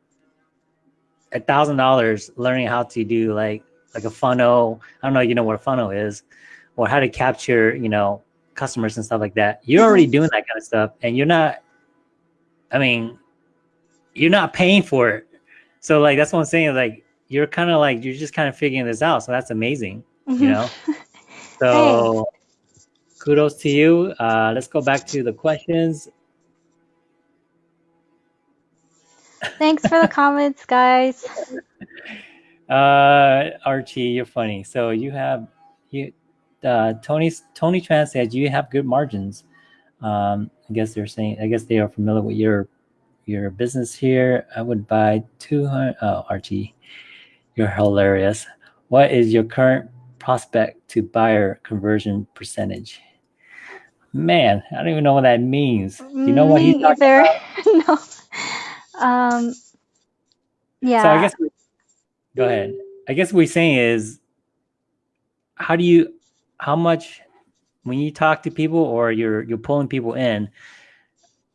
S1: a thousand dollars learning how to do like like a funnel. I don't know, you know what a funnel is, or how to capture, you know, customers and stuff like that. You're already doing that kind of stuff, and you're not. I mean, you're not paying for it, so like that's what I'm saying. Like you're kind of like you're just kind of figuring this out. So that's amazing, you know. so kudos to you. Uh, let's go back to the questions.
S2: Thanks for the comments, guys.
S1: Uh, Archie, you're funny. So you have you uh, Tony Tony Tran said you have good margins. Um, I guess they're saying I guess they are familiar with your your business here. I would buy 200 oh Archie. You're hilarious. What is your current prospect to buyer conversion percentage? Man, I don't even know what that means. Do you know what he's
S2: Me
S1: talking
S2: either.
S1: about?
S2: no. Um. Yeah.
S1: So I guess go ahead. I guess what we're saying is how do you how much when you talk to people or you're you're pulling people in,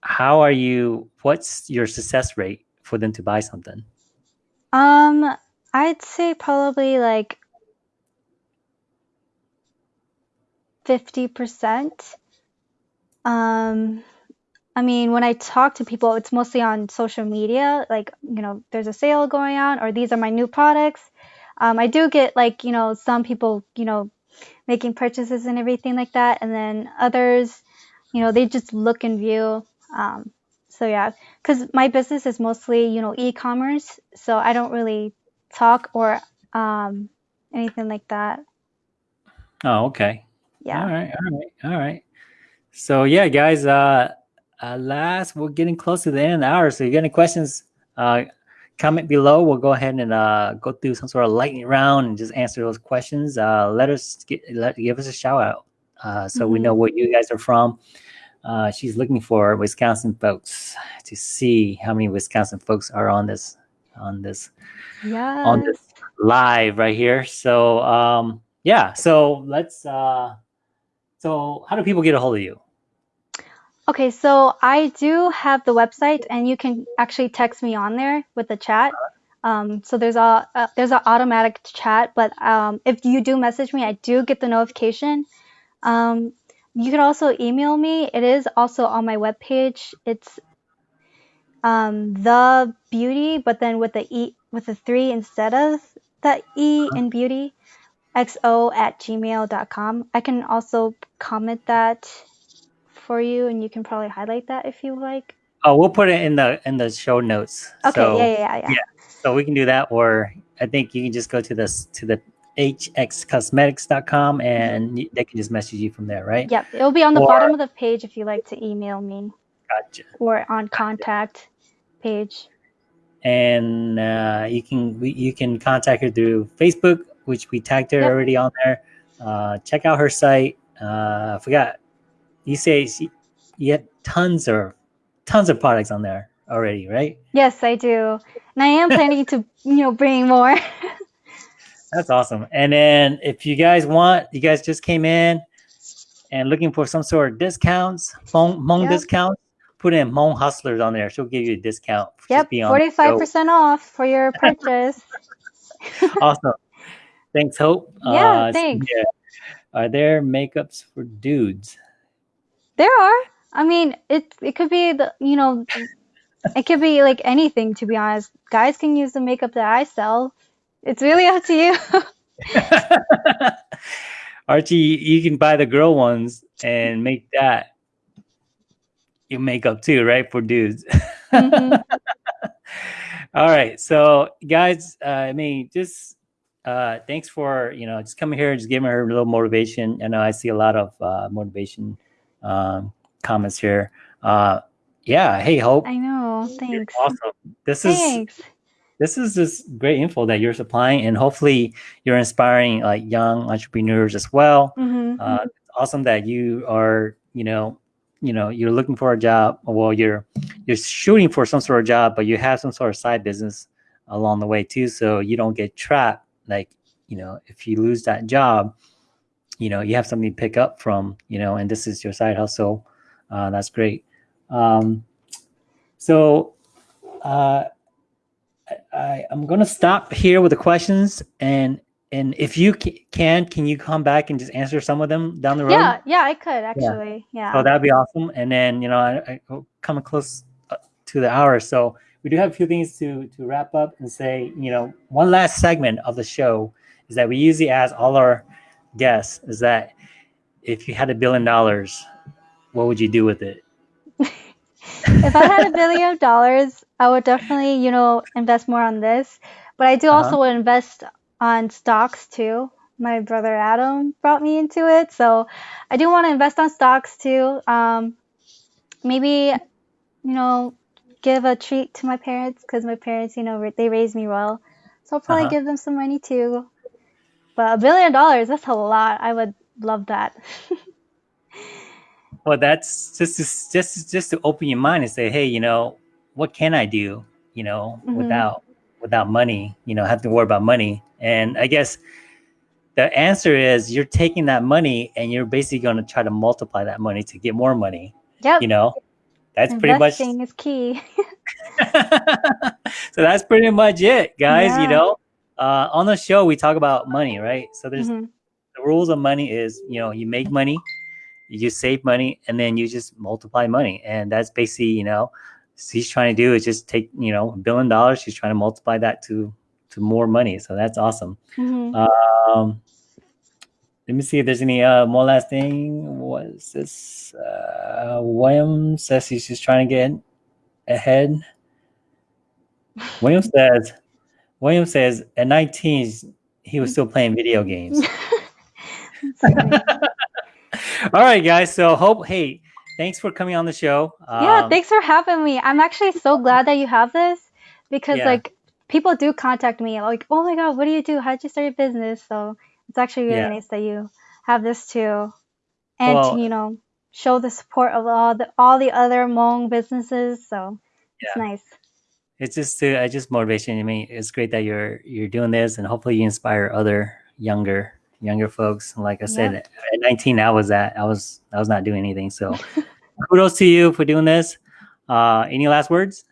S1: how are you what's your success rate for them to buy something?
S2: Um, I'd say probably like 50%. Um, I mean, when I talk to people, it's mostly on social media, like, you know, there's a sale going on or these are my new products. Um, I do get like, you know, some people, you know, making purchases and everything like that. And then others, you know, they just look and view. Um, so yeah, because my business is mostly, you know, e-commerce. So I don't really talk or um, anything like that.
S1: Oh, okay.
S2: Yeah.
S1: All right, all right, all right. So yeah, guys, uh, last we're getting close to the end of the hour. So if you got any questions? Uh comment below. We'll go ahead and uh go through some sort of lightning round and just answer those questions. Uh let us get let give us a shout out. Uh so we
S2: Mhm.
S1: know where you guys are from. Uh she's looking for Wisconsin folks to see how many Wisconsin folks are on this on this on this live right here. So um yeah, so let's uh so how do people get a hold of you?
S2: Okay, so I do have the website, and you can actually text me on there with the chat. Um, so there's a, a there's an automatic chat, but um, if you do message me, I do get the notification. Um, you can also email me. It is also on my webpage. It's um, the beauty, but then with the e with the three instead of the e in beauty, xo at gmail.com. I can also comment that for you, and you can probably highlight that if you like.
S1: Oh, we'll put it in the in the show notes.
S2: Okay,
S1: so
S2: yeah, yeah, yeah, yeah.
S1: yeah. so we can do that or I think you can just go to this to the hxcosmetics.com and y- they can just message you from there, right?
S2: Yep, it'll be on the
S1: Or-
S2: bottom of the page if you like to email me
S1: Gotcha.
S2: or on contact page.
S1: And uh, you can we, you can contact her through Facebook, which we tagged her
S2: Yep.
S1: already on there. Uh, check out her site. Uh, I forgot you say you have tons of tons of products on there already, right?
S2: Yes, I do, and I am planning to, you know, bring more.
S1: That's awesome. And then if you guys want, you guys just came in and looking for some sort of discounts, Hmong, Hmong
S2: Yep.
S1: discounts, put in Hmong Hustlers on there. She'll give you a discount.
S2: yep,
S1: being on the
S2: forty-five percent off for your purchase.
S1: Awesome. Thanks, Hope.
S2: Yeah,
S1: Uh, so,
S2: thanks.
S1: yeah. Are there makeups for dudes?
S2: There are. I mean, it it could be the you know, it could be like anything to be honest. Guys can use the makeup that I sell. It's really up to you.
S1: Archie, you can buy the girl ones and make that your makeup too, right? For dudes.
S2: Mhm.
S1: All right. So guys, uh, I mean, just uh thanks for you know just coming here, just giving her a little motivation. I know I see a lot of uh motivation um comments here. Uh yeah, hey Hope.
S2: I know.
S1: You're
S2: Thanks.
S1: awesome. This is
S2: Thanks.
S1: this is just great info that you're supplying and hopefully you're inspiring like young entrepreneurs as well
S2: hmm
S1: uh, it's awesome that you are you know you know you're looking for a job well you're you're shooting for some sort of job but you have some sort of side business along the way too so you don't get trapped like you know if you lose that job you know you have something to pick up from you know and this is your side hustle uh, that's great um, so uh, I, i'm going to stop here with the questions and and if you can, can you come back and just answer some of them down the road?
S2: Yeah, yeah, I could actually. Yeah.
S1: So that'd be awesome. And then you know, I, I coming close uh, to the hour, so we do have a few things to to wrap up and say. You know, one last segment of the show is that we usually ask all our guests is that if you had a billion dollars, what would you do with it?
S2: if I had a billion dollars, I would definitely, you know, invest more on this. But I do
S1: Uh-huh.
S2: also invest on stocks too. My brother Adam brought me into it, so I do want to invest on stocks too. Um, maybe, you know, give a treat to my parents because my parents, you know, they raised me well. So I'll probably
S1: Uh-huh.
S2: give them some money too. But a billion dollars, that's a lot. I would love that.
S1: Well, that's just to, just just to open your mind and say, hey, you know, what can I do? You know,
S2: Mhm.
S1: without without money, you know, have to worry about money. And I guess the answer is you're taking that money and you're basically going to try to multiply that money to get more money.
S2: Yep.
S1: You know, that's pretty much.
S2: Investing is key.
S1: so that's pretty much it, guys. You know, uh, on the show we talk about money, right? So there's
S2: Mhm.
S1: the rules of money is you know you make money you save money and then you just multiply money and that's basically you know she's trying to do is just take you know a billion dollars she's trying to multiply that to to more money so that's awesome
S2: Mhm.
S1: um let me see if there's any uh more last thing what is this uh william says he's just trying to get ahead william says william says at 19 he was still playing video games All right, guys. So hope. Hey, thanks for coming on the show.
S2: yeah,
S1: Um,
S2: thanks for having me. I'm actually so glad that you have this because
S1: Yeah.
S2: like people do contact me like, "Oh my god, what do you do? How'd you start your business?" So it's actually really
S1: Yeah.
S2: nice that you have this too, and
S1: Well-
S2: to you know show the support of all the all the other Hmong businesses. So it's
S1: Yeah.
S2: nice.
S1: It's just to, uh, just motivation. I mean, it's great that you're you're doing this, and hopefully you inspire other younger younger folks. And like I said, at 19, I was at I was I was not doing anything. So kudos to you for doing this. Uh, any last words?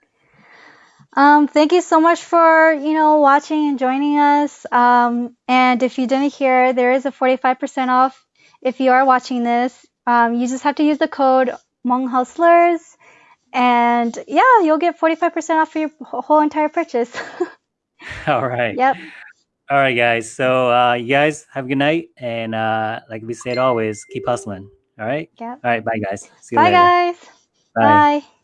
S2: Um, thank you so much for, you know, watching and joining us. Um, and if you didn't hear, there is a 45% off if you are watching this. Um, you just have to use the code Hustlers. And yeah, you'll get 45% off for your whole entire purchase.
S1: All right.
S2: yep.
S1: All right, guys. So uh, you guys have a good night, and uh, like we said always, keep hustling. All right.
S2: Yep.
S1: All right. Bye, guys. See you
S2: Bye,
S1: later.
S2: guys.
S1: Bye.
S2: Bye.